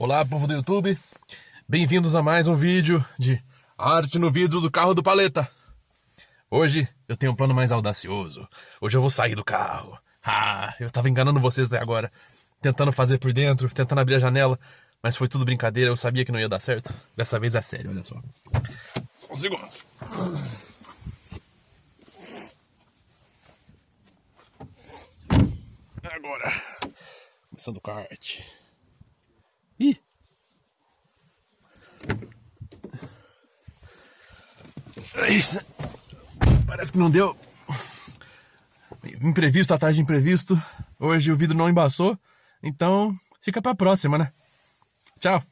Olá, povo do YouTube. Bem-vindos a mais um vídeo de arte no vidro do carro do Paleta. Hoje eu tenho um plano mais audacioso. Hoje eu vou sair do carro. Ah, eu tava enganando vocês até agora. Tentando fazer por dentro, tentando abrir a janela. Mas foi tudo brincadeira, eu sabia que não ia dar certo. Dessa vez é sério, olha só. Só um segundo. Agora. Começando o kart. Parece que não deu. Imprevisto atrás de imprevisto. Hoje o vidro não embaçou. Então, fica pra próxima, né? Tchau!